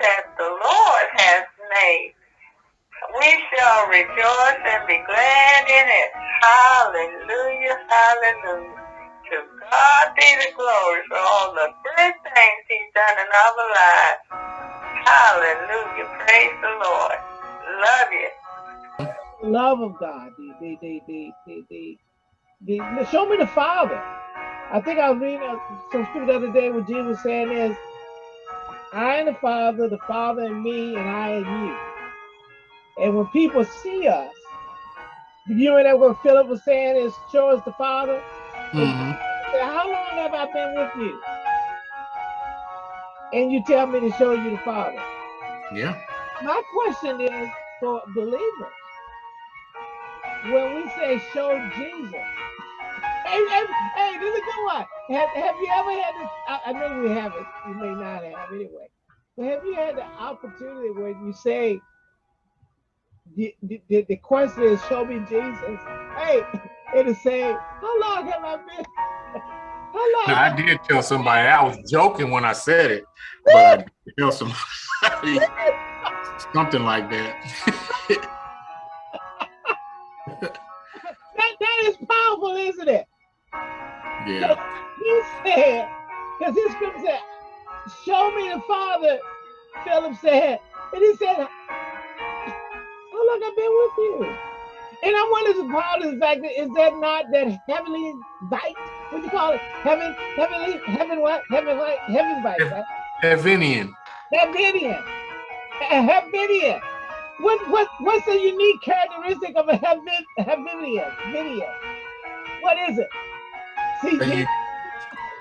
that the Lord has made. We shall rejoice and be glad in it. Hallelujah, hallelujah. To God be the glory for all the good things he's done in our lives. Hallelujah, praise the Lord. Love you. Love of God. The, the, the, the, the, the, the, show me the Father. I think I was reading some scripture the other day where Jesus was saying is, I and the Father, the Father and me, and I and you. And when people see us, you know that what Philip was saying is, show us the Father. Mm -hmm. say, How long have I been with you? And you tell me to show you the Father. Yeah. My question is for believers, when we say show Jesus, hey, hey, hey, this is a good one. Have, have you ever had this? I, I know we haven't, you may not have anyway. But have you had the opportunity when you say, the, the, the question is, show me Jesus. Hey, it'll say, how long have I been? How long? I did tell somebody, I was joking when I said it, but I did tell somebody something like that. that. That is powerful, isn't it? Yeah. He said, because this scripture said, show me the Father, Philip said. And he said, oh, how long I've been with you? And I wonder if the fact that is that not that heavenly bite? What do you call it? Heaven, heavenly, heaven what? Heaven what? Heaven bite, right? Heavenian. Heavenian. Heavenian. What what what's the unique characteristic of a heaven? Heavenian. What is it? See,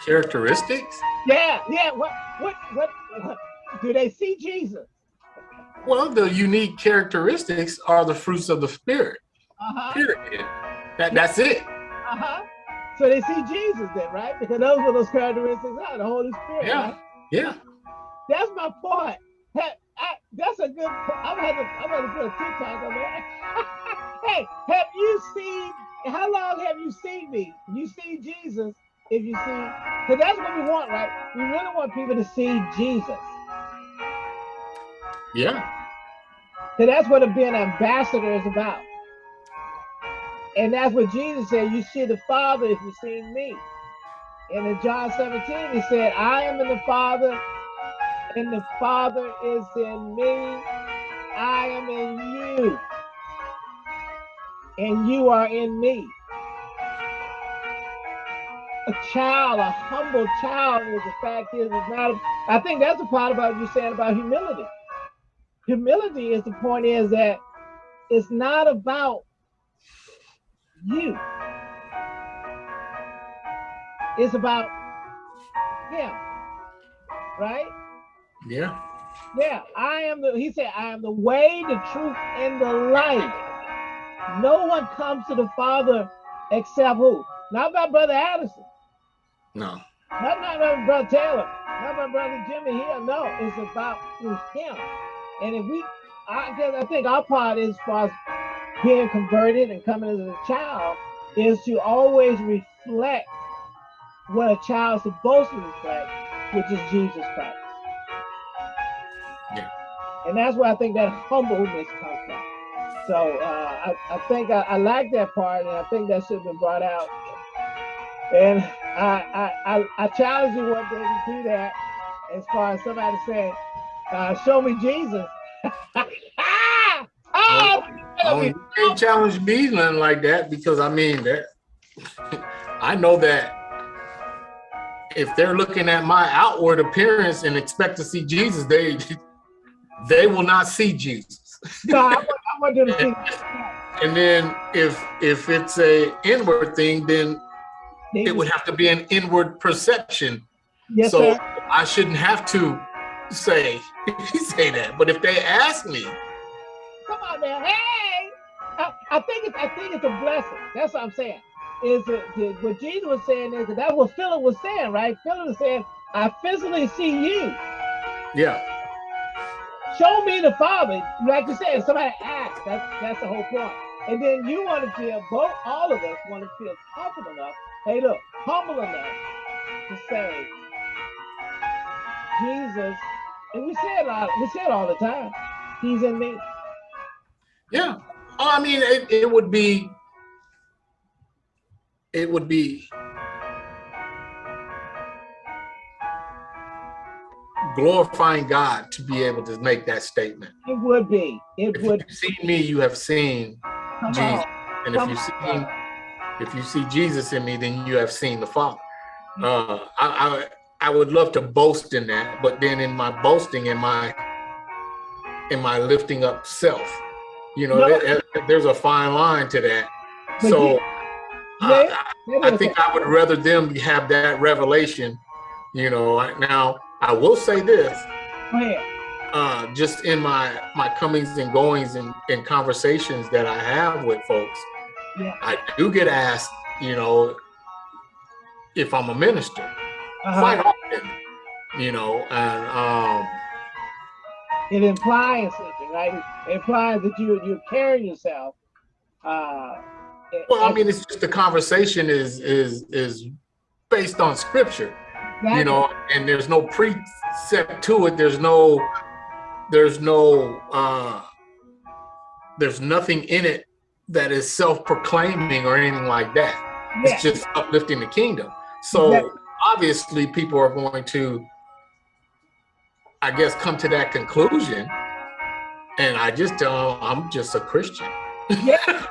characteristics? Yeah, yeah. What what what what do they see Jesus? Well, the unique characteristics are the fruits of the spirit. Uh-huh. Period. That, that's it. Uh-huh. So they see Jesus then, right? Because those are those characteristics are the Holy Spirit. Yeah. Right? Yeah. That's my point. Hey, I, that's a good. I'm gonna, I'm gonna put a TikTok on there. hey, have you seen? How long have you seen me? You see Jesus if you see, because that's what we want, right? We really want people to see Jesus. Yeah. So that's what being an ambassador is about. And that's what Jesus said, you see the Father if you see me. And in John 17, he said, I am in the Father, and the Father is in me. I am in you, and you are in me. A child, a humble child is the fact is, it's not, I think that's the part about you saying about humility. Humility is the point is that it's not about you. It's about him, right? Yeah. Yeah, I am the, he said, I am the way, the truth, and the life. No one comes to the Father except who? Not my brother Addison. No. Not my brother Taylor. Not my brother Jimmy here. No, it's about through him. And if we, I guess I think our part is far as being converted and coming as a child is to always reflect what a child's supposed to reflect, which is Jesus Christ. Yeah. And that's where I think that humbleness comes from. So uh, I, I think I, I like that part, and I think that should have been brought out. And I, I, I, I challenge you one day to do that as far as somebody saying, uh, show me Jesus. oh, oh, you can't challenge me nothing like that because I mean that I know that if they're looking at my outward appearance and expect to see Jesus, they they will not see Jesus. no, I want, I want them. And then if if it's a inward thing, then it would have to be an inward perception. Yes, so sir. I shouldn't have to say say that. But if they ask me, come on now, hey, I, I think it's I think it's a blessing. That's what I'm saying. Is it, what Jesus was saying is that that's what Philip was saying, right? Philip was saying, I physically see you. Yeah. Show me the Father. Like you said, somebody asks, that's that's the whole point. And then you want to feel both all of us want to feel comfortable enough. Hey, look, humble enough to say, Jesus And we say it all, we say it all the time. He's in me. Yeah. Oh, I mean, it, it would be, it would be glorifying God to be able to make that statement. It would be. It if would. you see me, you have seen Come Jesus. on. And if you see on. if you see Jesus in me, then you have seen the Father. Uh, I, I I would love to boast in that, but then in my boasting, in my in my lifting up self, you know, No. there- there's a fine line to that. But So yeah, that I is think I would rather them have that revelation. You know, now I will say this: uh, just in my my comings and goings and, and conversations that I have with folks, Yeah. I do get asked, you know, if I'm a minister Uh-huh. quite often, you know, and um, It implies something, right? It implies that you you're carrying yourself. Uh, well, I mean, it's just the conversation is is is based on scripture, you know, and there's no precept to it. There's no, there's no, uh, there's nothing in it that is self-proclaiming or anything like that. Yeah. It's just uplifting the kingdom. So obviously, people are going to, I guess, come to that conclusion. And I just tell them I'm just a Christian. Yeah.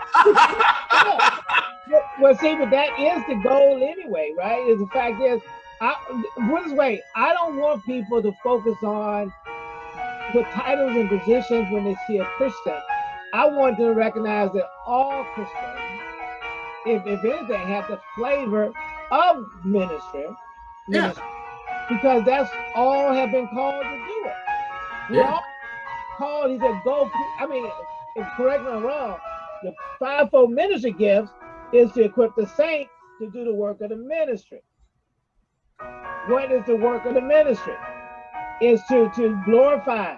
Well, see, but that is the goal anyway, right? Is the fact is, I put this way, I don't want people to focus on the titles and positions when they see a Christian. I want them to recognize that all Christians, if, if anything, have the flavor of ministry, Yeah. ministry, because that's all have been called to do it. We're Yeah. all called, he said, go, I mean, if correct me if I'm wrong, the fivefold ministry gifts is to equip the saints to do the work of the ministry. What is the work of the ministry? Is to, to glorify,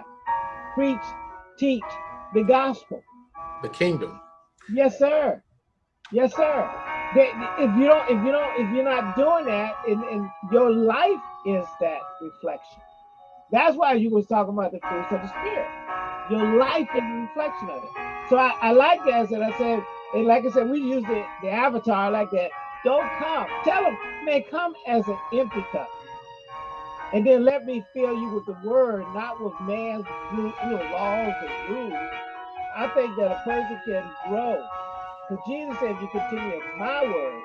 preach, teach the gospel. the kingdom. Yes, sir. Yes, sir. If you don't, if you don't, if you're not doing that, and, and your life is that reflection. That's why you was talking about the fruits of the spirit. Your life is a reflection of it. So I, I like that. As I said, and like I said, we use the, the avatar like that. Don't come. Tell them, man, come as an empty cup. And then let me fill you with the word, not with man's you know, laws and rules. I think that a person can grow. Because Jesus said, if you continue in my word,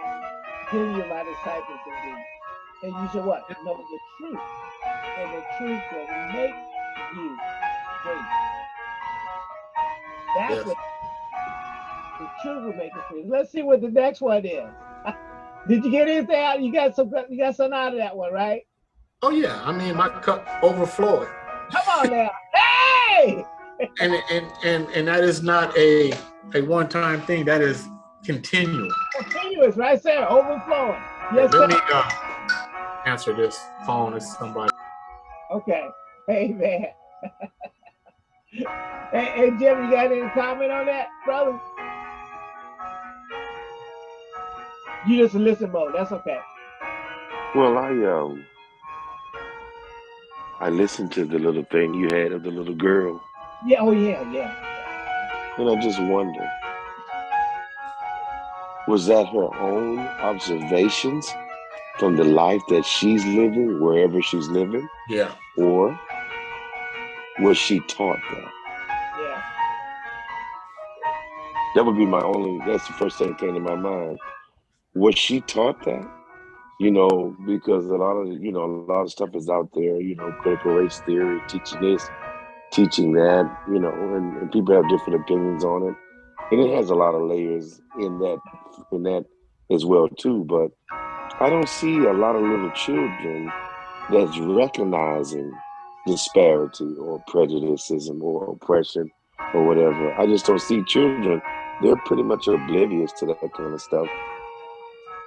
then you're my disciples indeed. And you shall what? Know the truth. And the truth will make you free. That's Yes. what the truth will make you free. Let's see what the next one is. Did you get anything out? You got some you got something out of that one, right? Oh yeah, I mean my cup overflowing, Come on now. Hey! and and and and that is not a a one time thing. That is continual. Continuous, right there, overflowing. Yes, Let me sir. uh, answer this phone as somebody. Okay. Hey man. hey, hey Jim, you got any comment on that, brother? You just listen mode. That's okay. Well, I um, I listened to the little thing you had of the little girl, Yeah. Oh yeah. Yeah. and I just wonder, was that her own observations from the life that she's living, wherever she's living, Yeah, or was she taught that? Yeah. That would be my only. That's the first thing that came to my mind. Was she taught that? You know, because a lot of you know a lot of stuff is out there. You know, critical race theory, teaching this, teaching that. You know, and, and people have different opinions on it, and it has a lot of layers in that in that as well too. But I don't see a lot of little children that's recognizing disparity or prejudicism or oppression or whatever. I just don't see children. They're pretty much oblivious to that kind of stuff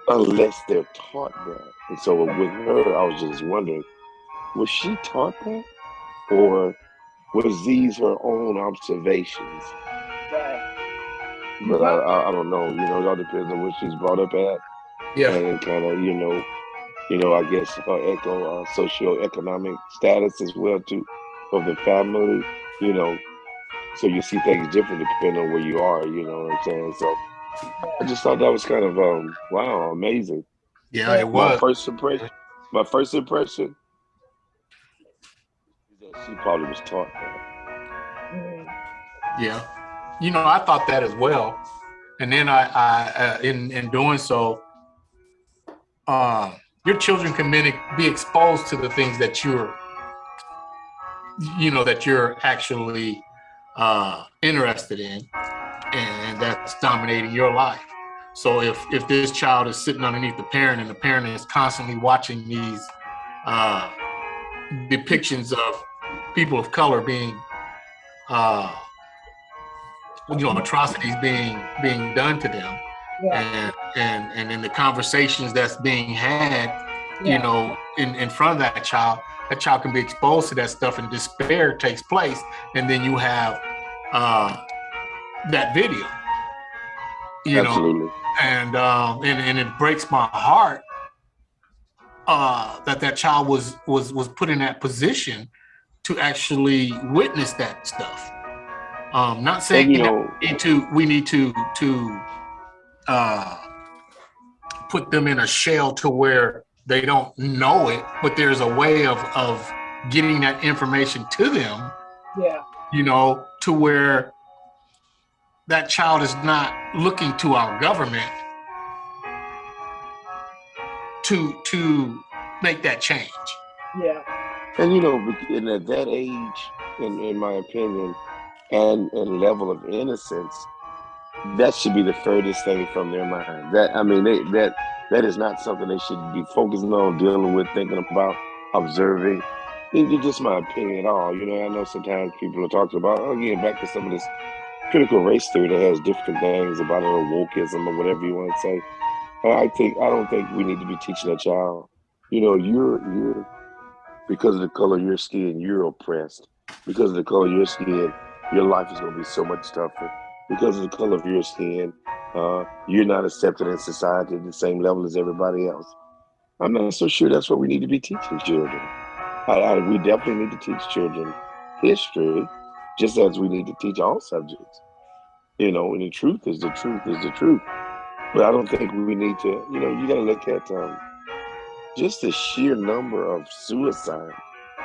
unless they're taught that. And so with her, I was just wondering, was she taught that? Or was these her own observations? Right. But I, I, I don't know. You know, it all depends on where she's brought up at yeah, and kind of, you know, you know, I guess her echo uh, socioeconomic status as well too. of the family, you know, so you see things different depending on where you are, you know what I'm saying? So I just thought that was kind of um wow, amazing. Yeah, it was. My first impression my first impression she probably was taught that. Yeah, you know, I thought that as well, and then I, I uh, in in doing so, uh, your children can be, be exposed to the things that you're, you know, that you're actually uh, interested in, that's dominating your life. So if if this child is sitting underneath the parent and the parent is constantly watching these uh, depictions of people of color being, uh, you know, atrocities being being done to them, yeah. and and and in the conversations that's being had, yeah. you know, in in front of that child, that child can be exposed to that stuff, and despair takes place, and then you have uh, that video. You Absolutely. know, and um, and and it breaks my heart uh, that that child was was was put in that position to actually witness that stuff. Um, not saying you know, we need to we need to to uh, put them in a shell to where they don't know it, but there's a way of of getting that information to them. Yeah. You know, to where that child is not looking to our government to to make that change. Yeah. And you know, and at that age, in, in my opinion, and and level of innocence, that should be the furthest thing from their mind. That I mean, they, that that is not something they should be focusing on, dealing with, thinking about, observing. It's just my opinion at all. You know, I know sometimes people are talking about, oh, again, back to some of this critical race theory that has different things about it, or wokeism, or whatever you want to say. I think I don't think we need to be teaching a child. You know, you're you're because of the color of your skin, you're oppressed. Because of the color of your skin, your life is going to be so much tougher. Because of the color of your skin, uh, you're not accepted in society at the same level as everybody else. I'm not so sure that's what we need to be teaching children. I, I, we definitely need to teach children history, just as we need to teach all subjects. You know, and the truth is the truth is the truth. But I don't think we need to, you know, you got to look at um, just the sheer number of suicide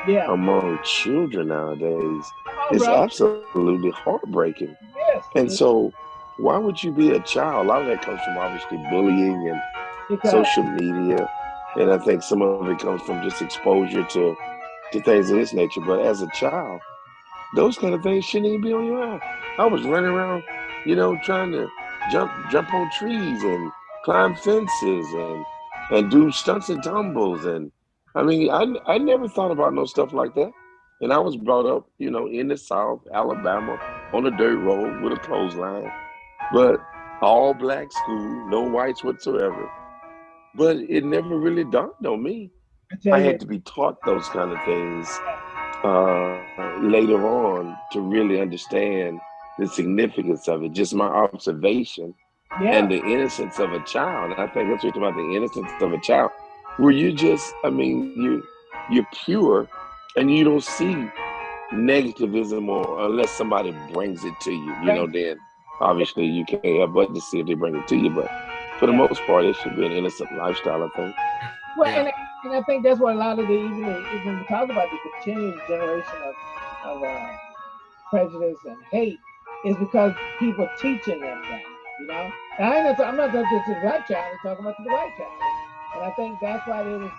yeah. among children nowadays oh, is absolutely heartbreaking. Yes. And so, why would you be a child? A lot of that comes from obviously bullying and because social media. And I think some of it comes from just exposure to, to things of this nature. But as a child, those kind of things shouldn't even be on your eye. I was running around, you know, trying to jump jump on trees and climb fences and and do stunts and tumbles and I mean I I never thought about no stuff like that. And I was brought up, you know, in the South, Alabama, on a dirt road with a clothesline, but all black school, no whites whatsoever. But it never really dawned on me. I, I had to be taught those kind of things uh, later on to really understand the significance of it, just my observation yeah. and the innocence of a child. And I think that's what talking about, the innocence of a child, where you just, I mean, you you're pure and you don't see negativism or unless somebody brings it to you, you right. know, then obviously you can't help but to see if they bring it to you. But for the most part, it should be an innocent lifestyle, I think. Well, yeah. And, I, think that's what a lot of the even even we talk about the continuing generation of, of uh, prejudice and hate is because people teaching them that, you know. And I'm not talking to the black child, I'm talking about the white child. And I think that's why there was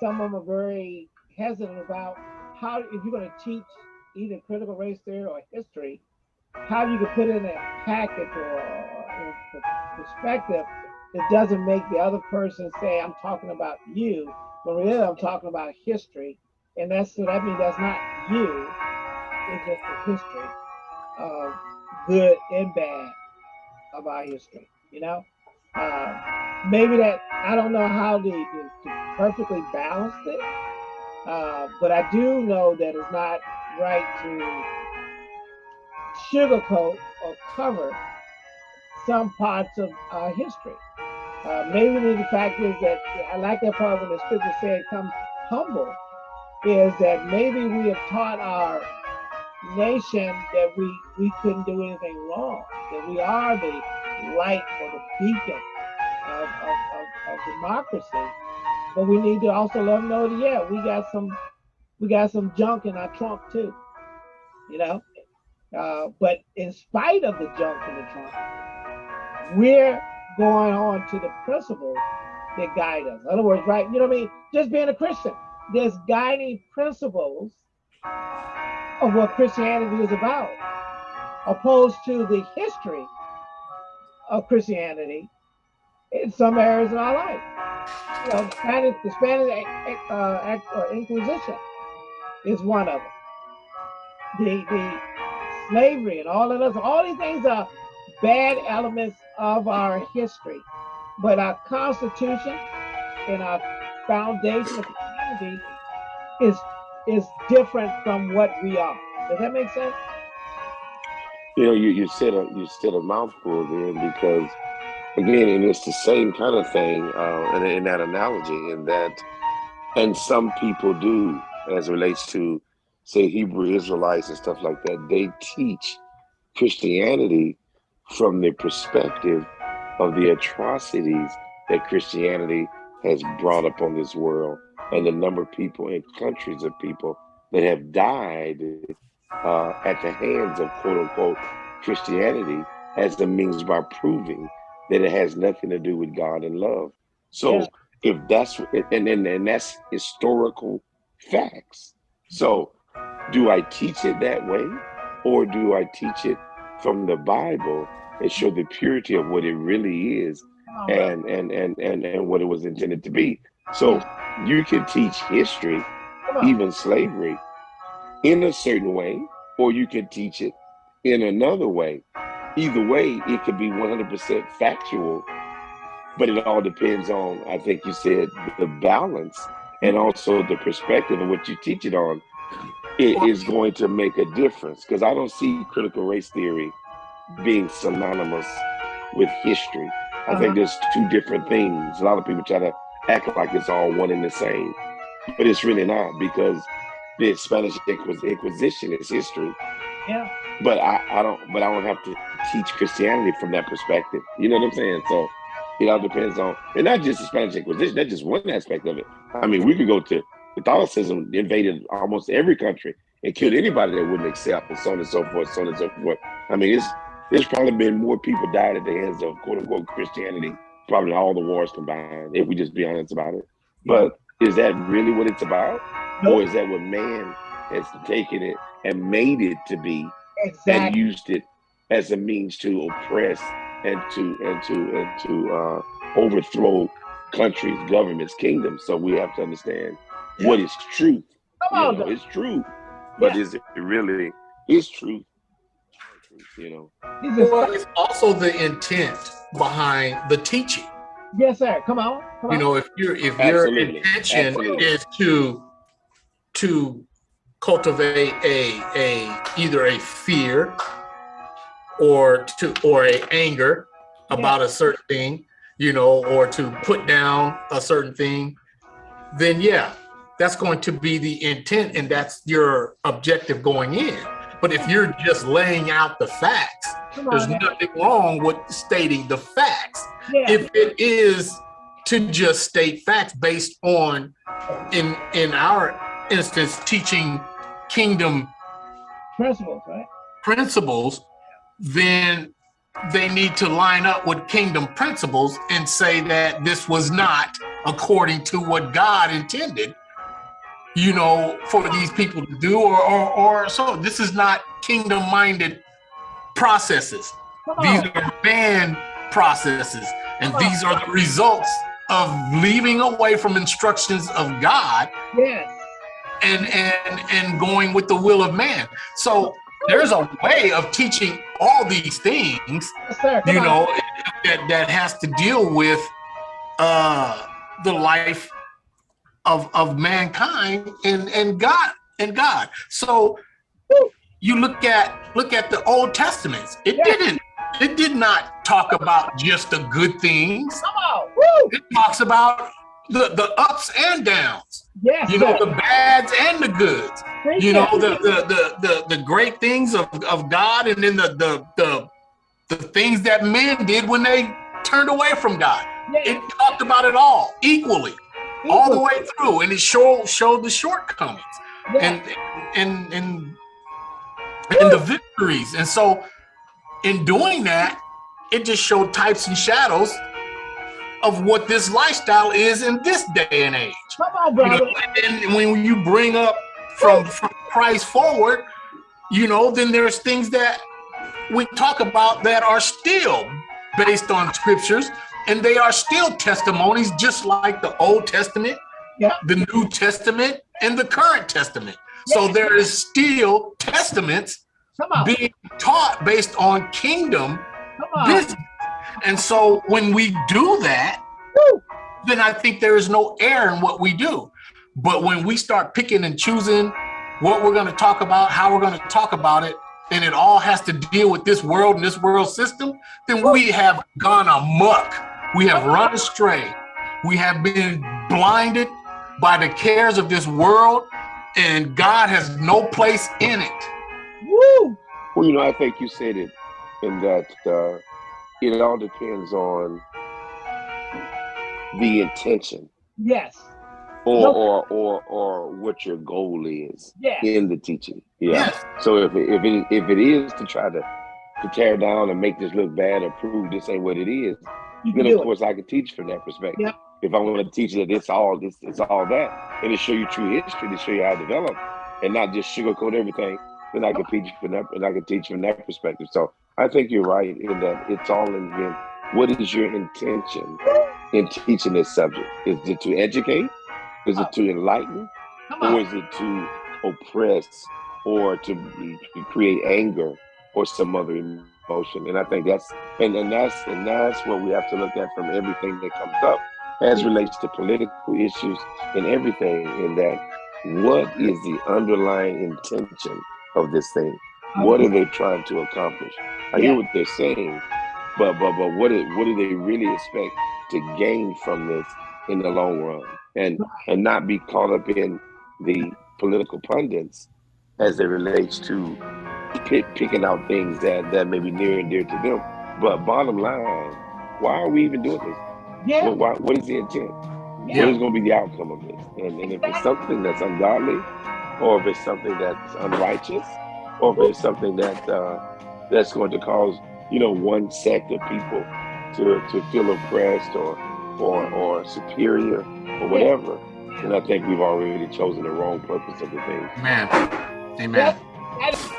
some of them are very hesitant about how if you're going to teach either critical race theory or history, how you can put in a package or, or perspective that doesn't make the other person say, I'm talking about you, but really I'm talking about history. And that's so that means that's not you, it's just the history of good and bad of our history. You know, uh, maybe that I don't know how to, to, to perfectly balance it, uh, but I do know that it's not right to sugarcoat or cover some parts of our history. Uh, maybe the fact is that I like that part when the scripture said, "Come humble is that maybe we have taught our nation that we we couldn't do anything wrong, that we are the light or the beacon of, of, of, of democracy. But we need to also let them know that yeah, we got some we got some junk in our trunk too. You know? Uh, but in spite of the junk in the trunk, we're going on to the principles that guide us. In other words, right? You know what I mean? Just being a Christian, there's guiding principles of what Christianity is about, opposed to the history of Christianity in some areas of our life. You know, Spanish, the Spanish uh, uh, Inquisition is one of them. The the slavery and all of those, all these things are bad elements of our history. But our Constitution and our foundation of community is is different from what we are. Does that make sense? You know, you, you said a you said a mouthful there because again, and it's the same kind of thing uh, in, in that analogy, in that, and some people do as relates to say Hebrew Israelites and stuff like that. They teach Christianity from the perspective of the atrocities that Christianity has brought upon this world and the number of people and countries of people that have died uh, at the hands of quote unquote Christianity as the means by proving that it has nothing to do with God and love. So yeah. if that's and, and and that's historical facts. So do I teach it that way or do I teach it from the Bible and show the purity of what it really is oh, and, and and and and what it was intended to be? So you can teach history, even slavery, in a certain way, or you can teach it in another way. Either way, it could be 100% factual, but it all depends on, I think you said, the balance and also the perspective of what you teach it on. It is going to make a difference because I don't see critical race theory being synonymous with history. I uh -huh. think uh-huh. there's two different things. A lot of people try to act like it's all one and the same, but it's really not because the Spanish Inquisition is history. Yeah. But I, I don't. But I don't have to teach Christianity from that perspective. You know what I'm saying? So it all depends on, and not just the Spanish Inquisition. That's just one aspect of it. I mean, we could go to Catholicism invaded almost every country and killed anybody that wouldn't accept, and so on and so forth, so on and so forth. I mean, it's there's probably been more people died at the hands of quote unquote Christianity probably all the wars combined, if we just be honest about it. But is that really what it's about? Nope. Or is that what man has taken it and made it to be exactly. and used it as a means to oppress and to and to and to uh, overthrow countries, governments, kingdoms. So we have to understand. What is truth. Come on, know, it's true, but yeah. is it really is truth? You know, well, it's also the intent behind the teaching. Yes, sir. Come on. Come you know, if your if Absolutely. your intention Absolutely. is to to cultivate a a either a fear or to or a anger about yeah. a certain thing, you know, or to put down a certain thing, then yeah, that's going to be the intent and that's your objective going in. But if you're just laying out the facts, there's nothing wrong with stating the facts. Yeah. If it is to just state facts based on, in in our instance, teaching kingdom principles, right? Principles, then they need to line up with kingdom principles and say that this was not according to what God intended you know, for these people to do or, or, or so. This is not kingdom minded processes. These are man processes. And these are the results of leaving away from instructions of God. Yes. And, and, and going with the will of man. So there's a way of teaching all these things, yes, you know, that, that has to deal with uh, the life of of mankind and and God and God. So you look at look at the Old Testaments. It yeah. didn't. It did not talk about just the good things. Come on. Woo. It talks about the, the ups and downs. Yes, You know, sir. the bads and the goods. Preach You know, the the the the, the great things of, of God and then the, the the the things that men did when they turned away from God. Yes, It talked about it all equally, all the way through, and it showed showed the shortcomings Yes. and and and and the victories. And so, in doing that, it just showed types and shadows of what this lifestyle is in this day and age. Come on, You know, brother. and when you bring up from from Christ forward, you know, then there's things that we talk about that are still based on scriptures, and they are still testimonies, just like the Old Testament, Yeah. the New Testament, and the current testament. So there is still testaments being taught based on kingdom Come on. business. And so when we do that, Woo. then I think there is no error in what we do. But when we start picking and choosing what we're going to talk about, how we're going to talk about it, and it all has to deal with this world and this world system, then we have gone amok. We have run astray. We have been blinded by the cares of this world, and God has no place in it. Woo. Well, you know, I think you said it in that uh, it all depends on the intention Yes. or, No. or or or what your goal is Yes. in the teaching. Yeah. Yes. So if it, if it if it is to try to to tear down and make this look bad or prove this ain't what it is, You then of do it. course I can teach from that perspective. Yep. If I want to teach that it's all this it's all that, and to show you true history, to show you how it developed, and not just sugarcoat everything, then I can teach from that and I can teach from that perspective. So I think you're right in that it's all in again. What is your intention in teaching this subject? Is it to educate? Is it to enlighten? Or is it to oppress or to, to create anger or some other emotion and i think that's and, and that's and that's what we have to look at from everything that comes up as relates to political issues and everything in that. What is the underlying intention of this thing? What are they trying to accomplish? I hear what they're saying but but but what what do they really expect to gain from this in the long run? And and not be caught up in the political pundits as it relates to pick, picking out things that that may be near and dear to them but bottom line why are we even doing this Yeah. what, why, what is the intent Yeah. what is going to be the outcome of this and, and if it's something that's ungodly or if it's something that's unrighteous or if it's something that uh, that's going to cause you know one sect of people to to feel oppressed or or or superior or whatever then i think we've already chosen the wrong purpose of the thing Amen. Amen. Yep. That is-